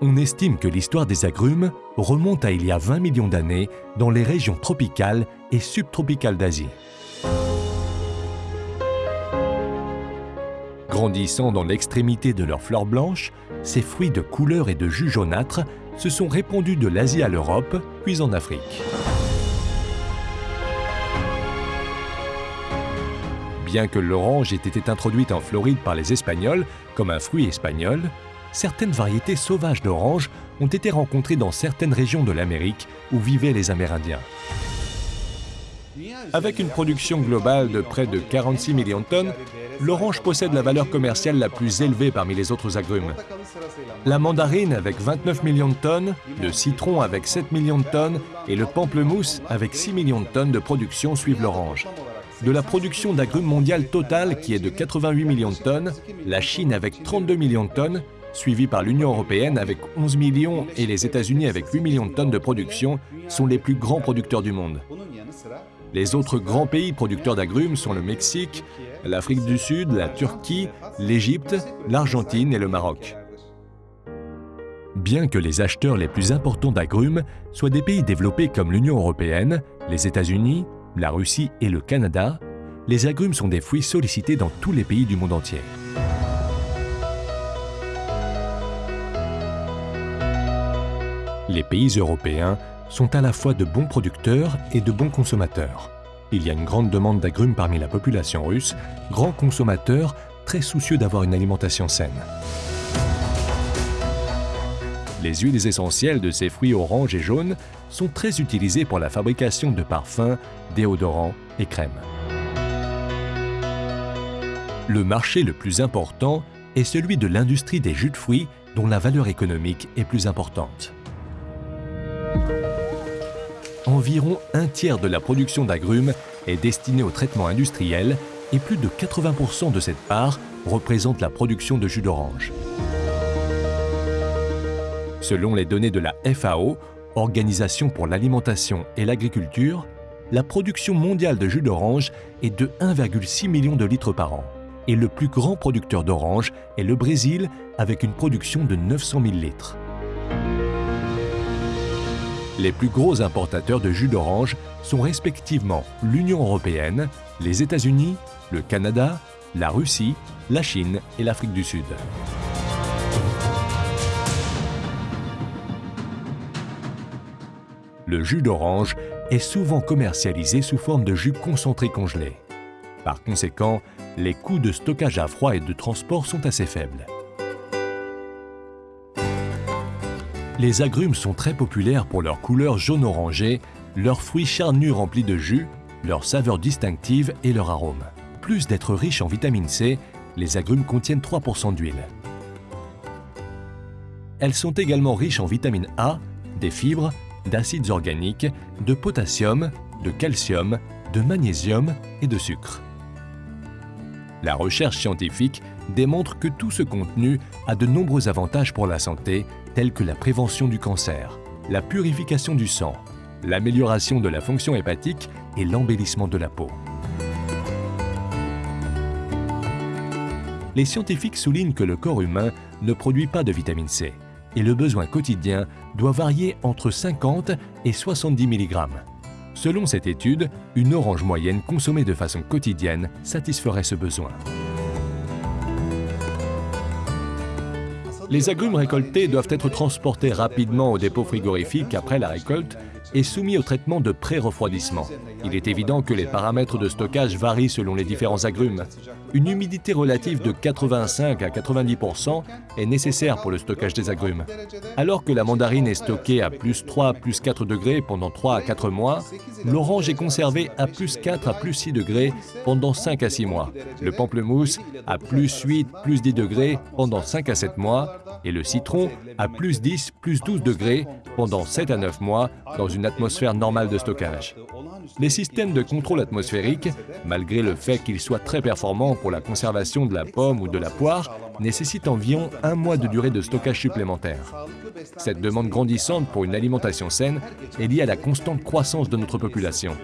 On estime que l'histoire des agrumes remonte à il y a 20 millions d'années dans les régions tropicales et subtropicales d'Asie. Grandissant dans l'extrémité de leurs fleurs blanches, ces fruits de couleur et de jus jaunâtre se sont répandus de l'Asie à l'Europe, puis en Afrique. Bien que l'orange ait été introduite en Floride par les Espagnols comme un fruit espagnol, certaines variétés sauvages d'oranges ont été rencontrées dans certaines régions de l'Amérique où vivaient les Amérindiens. Avec une production globale de près de 46 millions de tonnes, l'orange possède la valeur commerciale la plus élevée parmi les autres agrumes. La mandarine avec 29 millions de tonnes, le citron avec 7 millions de tonnes et le pamplemousse avec 6 millions de tonnes de production suivent l'orange. De la production d'agrumes mondiale totale qui est de 88 millions de tonnes, la Chine avec 32 millions de tonnes suivis par l'Union européenne avec 11 millions et les États-Unis avec 8 millions de tonnes de production, sont les plus grands producteurs du monde. Les autres grands pays producteurs d'agrumes sont le Mexique, l'Afrique du Sud, la Turquie, l'Égypte, l'Argentine et le Maroc. Bien que les acheteurs les plus importants d'agrumes soient des pays développés comme l'Union européenne, les États-Unis, la Russie et le Canada, les agrumes sont des fruits sollicités dans tous les pays du monde entier. Les pays européens sont à la fois de bons producteurs et de bons consommateurs. Il y a une grande demande d'agrumes parmi la population russe, grands consommateurs très soucieux d'avoir une alimentation saine. Les huiles essentielles de ces fruits oranges et jaunes sont très utilisées pour la fabrication de parfums, déodorants et crèmes. Le marché le plus important est celui de l'industrie des jus de fruits dont la valeur économique est plus importante environ un tiers de la production d'agrumes est destinée au traitement industriel et plus de 80% de cette part représente la production de jus d'orange. Selon les données de la FAO, Organisation pour l'alimentation et l'agriculture, la production mondiale de jus d'orange est de 1,6 million de litres par an. Et le plus grand producteur d'orange est le Brésil avec une production de 900 000 litres. Les plus gros importateurs de jus d'orange sont respectivement l'Union européenne, les États-Unis, le Canada, la Russie, la Chine et l'Afrique du Sud. Le jus d'orange est souvent commercialisé sous forme de jus concentré congelé. Par conséquent, les coûts de stockage à froid et de transport sont assez faibles. Les agrumes sont très populaires pour leur couleur jaune-orangé, leurs fruits charnus remplis de jus, leur saveur distinctive et leur arôme. Plus d'être riches en vitamine C, les agrumes contiennent 3% d'huile. Elles sont également riches en vitamine A, des fibres, d'acides organiques, de potassium, de calcium, de magnésium et de sucre. La recherche scientifique démontre que tout ce contenu a de nombreux avantages pour la santé, tels que la prévention du cancer, la purification du sang, l'amélioration de la fonction hépatique et l'embellissement de la peau. Les scientifiques soulignent que le corps humain ne produit pas de vitamine C et le besoin quotidien doit varier entre 50 et 70 mg. Selon cette étude, une orange moyenne consommée de façon quotidienne satisferait ce besoin. Les agrumes récoltés doivent être transportés rapidement au dépôt frigorifique après la récolte et soumis au traitement de pré-refroidissement. Il est évident que les paramètres de stockage varient selon les différents agrumes. Une humidité relative de 85 à 90% est nécessaire pour le stockage des agrumes. Alors que la mandarine est stockée à plus 3 à plus 4 degrés pendant 3 à 4 mois, l'orange est conservé à plus 4 à plus 6 degrés pendant 5 à 6 mois. Le pamplemousse à plus 8, plus 10 degrés pendant 5 à 7 mois et le citron à plus 10, plus 12 degrés pendant 7 à 9 mois dans une atmosphère normale de stockage. Les systèmes de contrôle atmosphérique, malgré le fait qu'ils soient très performants pour la conservation de la pomme ou de la poire, nécessitent environ un mois de durée de stockage supplémentaire. Cette demande grandissante pour une alimentation saine est liée à la constante croissance de notre population.